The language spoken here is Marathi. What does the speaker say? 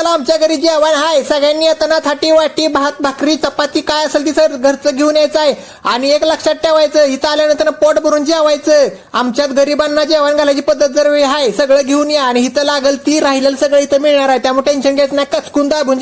तारखेला आमच्या घरी जेवण आहे. सगळ्यांनी येताना थाटी वाटी भात भाकरी चपाती काय असेल ती सर घरचं घेऊन यायचं आहे. आणि एक लक्षात ठेवायचं इथं आल्यानंतर पोट भरून जेवायचं. आमच्यात गरिबांना जेवण घालायची पद्धत जर वेळ आहे सगळं घेऊन या. आणि इथं लागल ती राहिलेलं सगळं इथं मिळणार आहे. त्यामुळे टेन्शन घ्यायचं नाही. कचकून दाबून